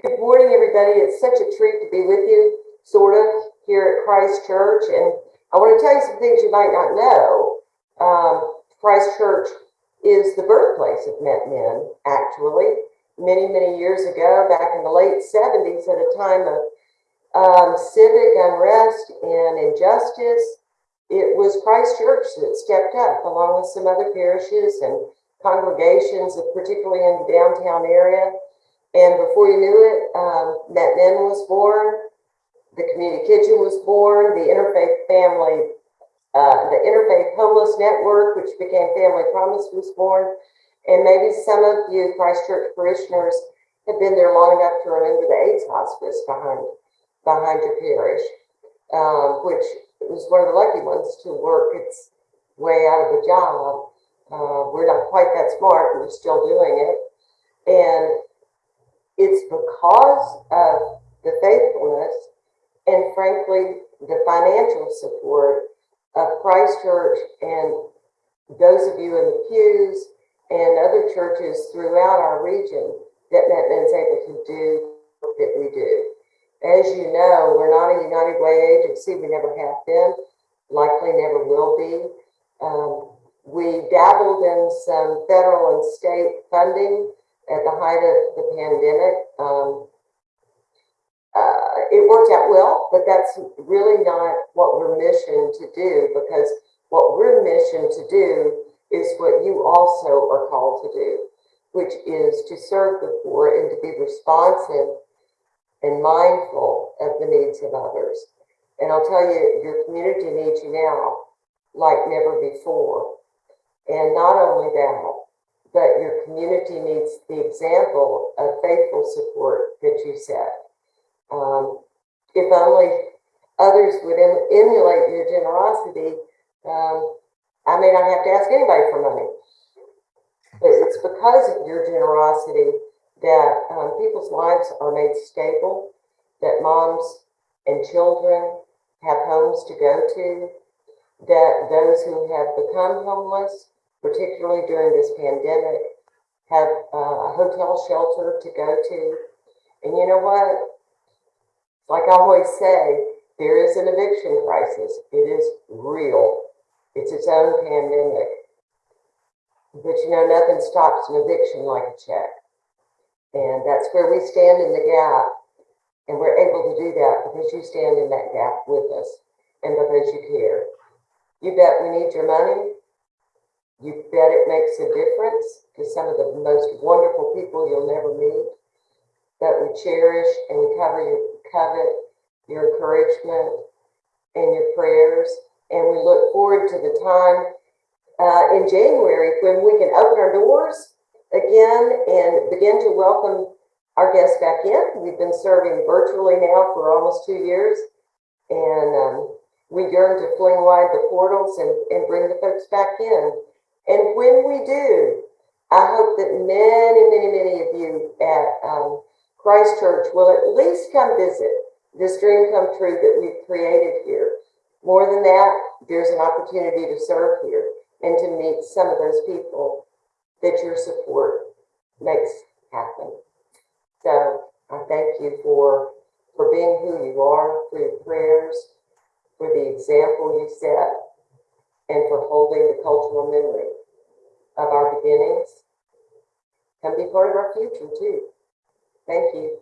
Good morning, everybody. It's such a treat to be with you, sort of, here at Christ Church. And I want to tell you some things you might not know. Um, Christ Church is the birthplace of Met Men, actually. Many, many years ago, back in the late 70s, at a time of um, civic unrest and injustice, it was Christ Church that stepped up, along with some other parishes and congregations, particularly in the downtown area. And before you knew it, um, Met Men was born, the community kitchen was born, the interfaith family, uh, the interfaith homeless network, which became Family Promise, was born. And maybe some of you Christchurch parishioners have been there long enough to remember the AIDS hospice behind behind your parish, um, which was one of the lucky ones to work its way out of a job. Uh, we're not quite that smart, we're still doing it. And it's because of the faithfulness and frankly, the financial support of Christ Church and those of you in the pews and other churches throughout our region that Met Men's able to do that we do. As you know, we're not a United Way agency. We never have been, likely never will be. Um, we dabbled in some federal and state funding at the height of the pandemic. Um, uh, it worked out well, but that's really not what we're missioned to do because what we're missioned to do is what you also are called to do, which is to serve the poor and to be responsive and mindful of the needs of others. And I'll tell you, your community needs you now like never before. And not only that, but your community needs the example of faithful support that you set. Um, if only others would em emulate your generosity, um, I may not have to ask anybody for money. But it's because of your generosity that um, people's lives are made stable, that moms and children have homes to go to, that those who have become homeless, particularly during this pandemic, have uh, a hotel shelter to go to. And you know what? Like I always say, there is an eviction crisis. It is real. It's its own pandemic. But you know, nothing stops an eviction like a check. And that's where we stand in the gap. And we're able to do that because you stand in that gap with us and because you care. You bet we need your money. You bet it makes a difference to some of the most wonderful people you'll never meet that we cherish and we cover your covet your encouragement and your prayers. And we look forward to the time uh, in January when we can open our doors again and begin to welcome our guests back in. We've been serving virtually now for almost two years. And um, we yearn to fling wide the portals and, and bring the folks back in. And when we do, I hope that many, many, many of you at um, Christ Church will at least come visit this dream come true that we've created here. More than that, there's an opportunity to serve here and to meet some of those people that your support makes happen. So I thank you for for being who you are, for your prayers, for the example you set, and for holding the cultural memory of our beginnings. Come be part of our future too. Thank you.